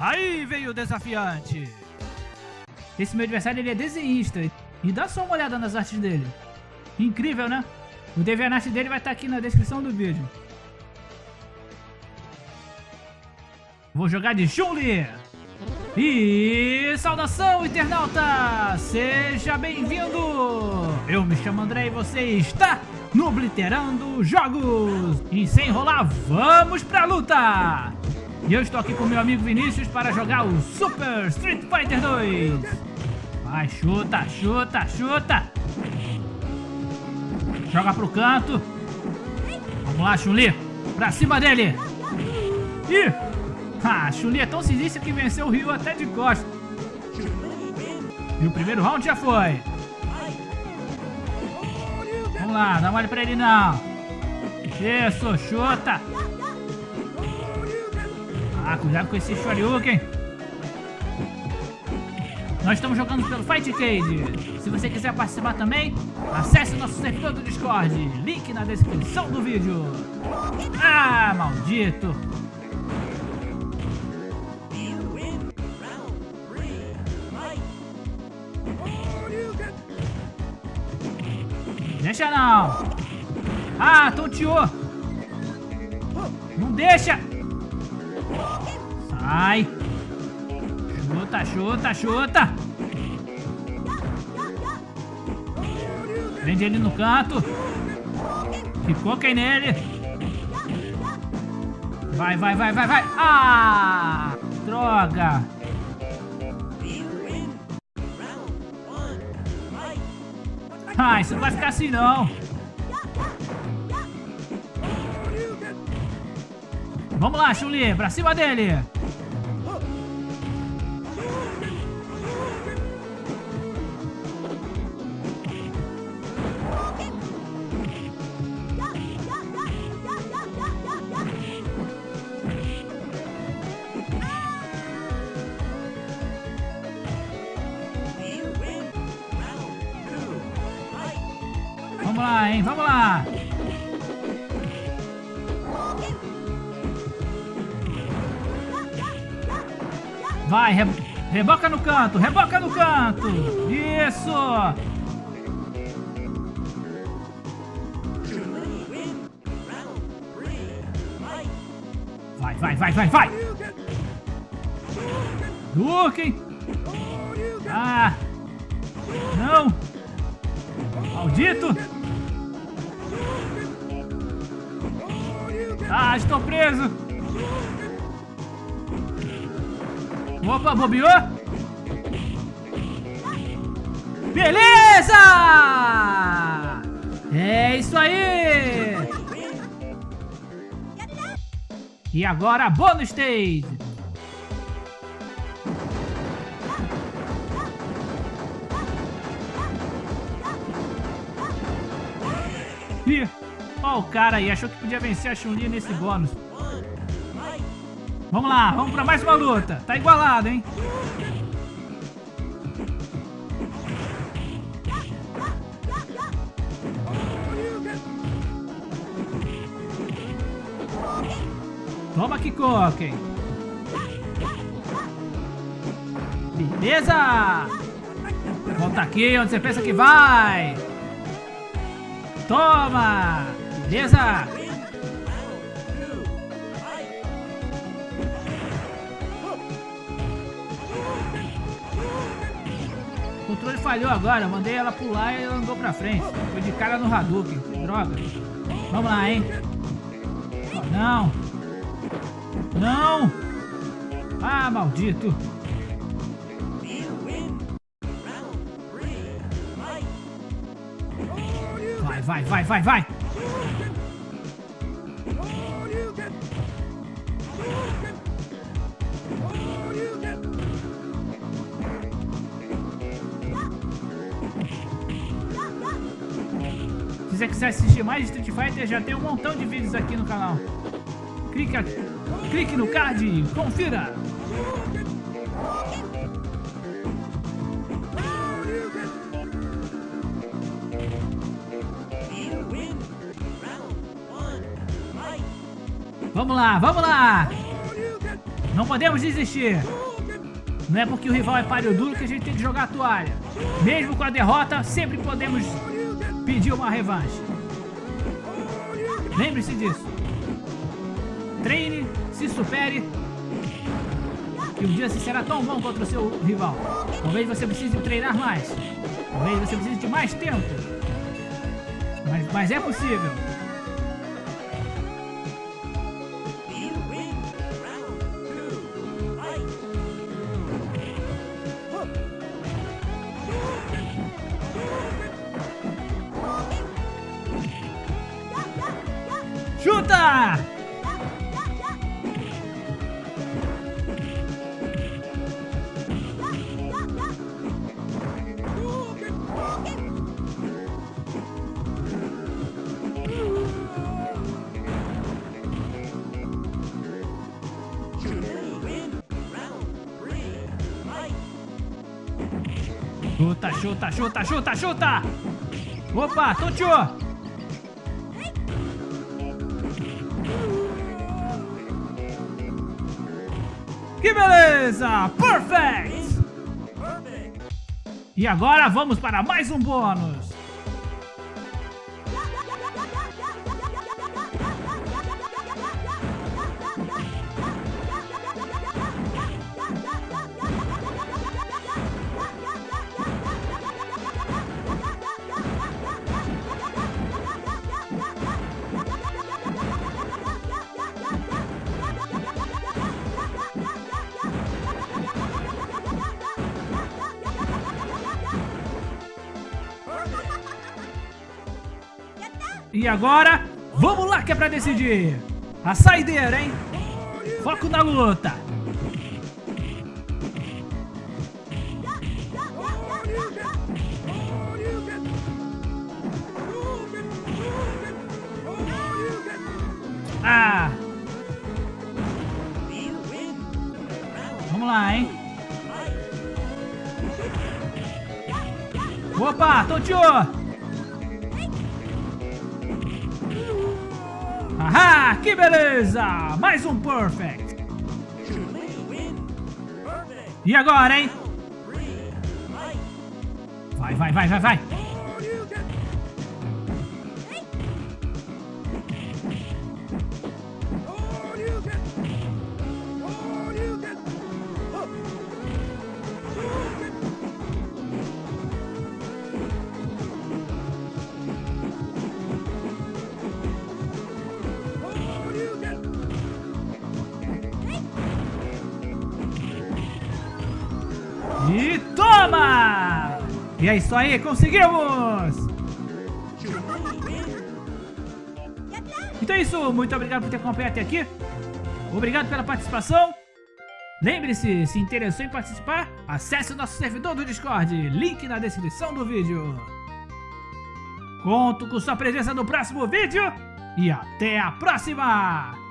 Aí veio o desafiante. Esse meu adversário ele é desenhista. E dá só uma olhada nas artes dele. Incrível, né? O DeviantArt dele vai estar aqui na descrição do vídeo. Vou jogar de Chun-Li. E saudação, internauta! Seja bem-vindo! Eu me chamo André e você está no Bliterando Jogos! E sem enrolar, vamos pra luta! E eu estou aqui com meu amigo Vinícius para jogar o Super Street Fighter 2! Vai, chuta, chuta, chuta! Joga pro canto! Vamos lá, Chun-Li! Pra cima dele! Ih! Ah, Chun-Li é tão sinistra que venceu o Ryu até de costas. E o primeiro round já foi. Vamos lá, não olhe pra ele não. Isso, chuta. Ah, cuidado com esse Shoryuken. Nós estamos jogando pelo Fight Cage. Se você quiser participar também, acesse nosso servidor do Discord. Link na descrição do vídeo. Ah, maldito. Deixa não! Ah, tonteou! Não deixa! Sai! Chuta, chuta, chuta! Prende ele no canto! Ficou quem nele! Vai, vai, vai, vai, vai! Ah! Droga! Ah, isso não vai ficar assim não. Vamos lá, Chuli, pra cima dele. Vamos lá, hein? Vamos lá! Vai, re... reboca no canto, reboca no canto! Isso! Vai, vai, vai, vai, vai! Duque! Ah! Não! Maldito! Ah, estou preso! Opa, bobeou? Beleza! É isso aí! E agora, bônus stage! Ó o cara aí, achou que podia vencer a Chun-Li nesse bônus. Vamos lá, vamos pra mais uma luta. Tá igualado, hein? Toma, Kikoken. Beleza! Volta aqui onde você pensa que vai. Toma! Beleza? O controle falhou agora, mandei ela pular e ela andou pra frente. Foi de cara no Hadouken, droga. Vamos lá, hein? não! Não! Ah, maldito! Vai, vai, vai, vai, vai! Se você quiser assistir mais Street Fighter, já tem um montão de vídeos aqui no canal. Clique, aqui, clique no card e confira! Vamos lá, vamos lá! Não podemos desistir. Não é porque o rival é páreo duro que a gente tem que jogar a toalha. Mesmo com a derrota, sempre podemos pedir uma revanche. Lembre-se disso. Treine, se supere. Que um dia você será tão bom contra o seu rival. Talvez você precise treinar mais. Talvez você precise de mais tempo. Mas, mas é possível. Chuta! Chuta, chuta, chuta, chuta, chuta! Opa, Toncho! Que beleza! Perfect! E agora vamos para mais um bônus. E agora, vamos lá que é pra decidir. A saideira, hein? Foco na luta. Ah! Vamos lá, hein? Opa, Tontiô! Ahá, que beleza! Mais um Perfect! E agora, hein? Vai, vai, vai, vai, vai! E é isso aí, conseguimos! Então é isso, muito obrigado por ter acompanhado até aqui. Obrigado pela participação. Lembre-se, se interessou em participar, acesse o nosso servidor do Discord, link na descrição do vídeo. Conto com sua presença no próximo vídeo e até a próxima!